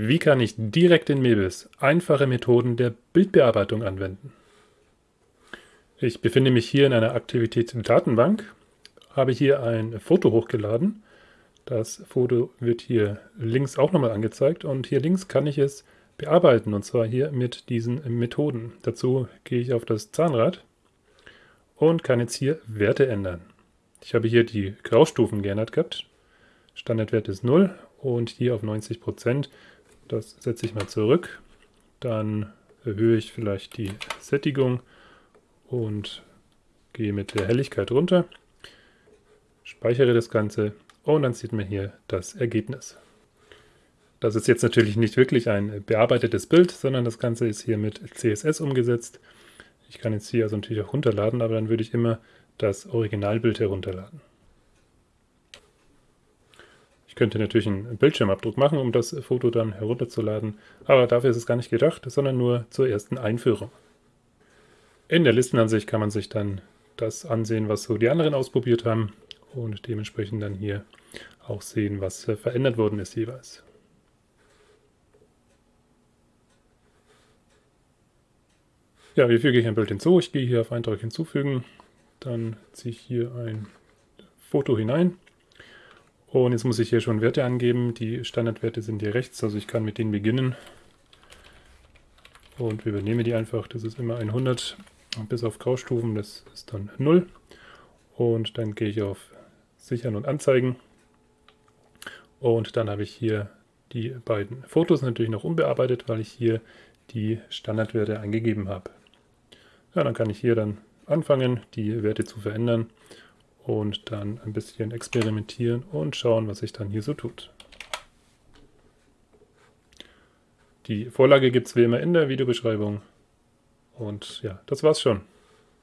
Wie kann ich direkt in Mebis einfache Methoden der Bildbearbeitung anwenden? Ich befinde mich hier in einer Aktivitätsdatenbank, habe hier ein Foto hochgeladen. Das Foto wird hier links auch nochmal angezeigt und hier links kann ich es bearbeiten und zwar hier mit diesen Methoden. Dazu gehe ich auf das Zahnrad und kann jetzt hier Werte ändern. Ich habe hier die Graustufen geändert gehabt. Standardwert ist 0 und hier auf 90%. Das setze ich mal zurück. Dann erhöhe ich vielleicht die Sättigung und gehe mit der Helligkeit runter. Speichere das Ganze und dann sieht man hier das Ergebnis. Das ist jetzt natürlich nicht wirklich ein bearbeitetes Bild, sondern das Ganze ist hier mit CSS umgesetzt. Ich kann jetzt hier also natürlich auch runterladen, aber dann würde ich immer das Originalbild herunterladen könnte natürlich einen Bildschirmabdruck machen, um das Foto dann herunterzuladen, aber dafür ist es gar nicht gedacht, sondern nur zur ersten Einführung. In der Listenansicht kann man sich dann das ansehen, was so die anderen ausprobiert haben und dementsprechend dann hier auch sehen, was verändert worden ist jeweils. Ja, wie füge ich ein Bild hinzu? Ich gehe hier auf Eindruck hinzufügen, dann ziehe ich hier ein Foto hinein und jetzt muss ich hier schon Werte angeben. Die Standardwerte sind hier rechts, also ich kann mit denen beginnen. Und übernehme die einfach. Das ist immer 100 bis auf Graustufen, das ist dann 0. Und dann gehe ich auf Sichern und Anzeigen. Und dann habe ich hier die beiden Fotos natürlich noch unbearbeitet, weil ich hier die Standardwerte eingegeben habe. Ja, dann kann ich hier dann anfangen, die Werte zu verändern und dann ein bisschen experimentieren und schauen, was sich dann hier so tut. Die Vorlage gibt es wie immer in der Videobeschreibung. Und ja, das war's schon.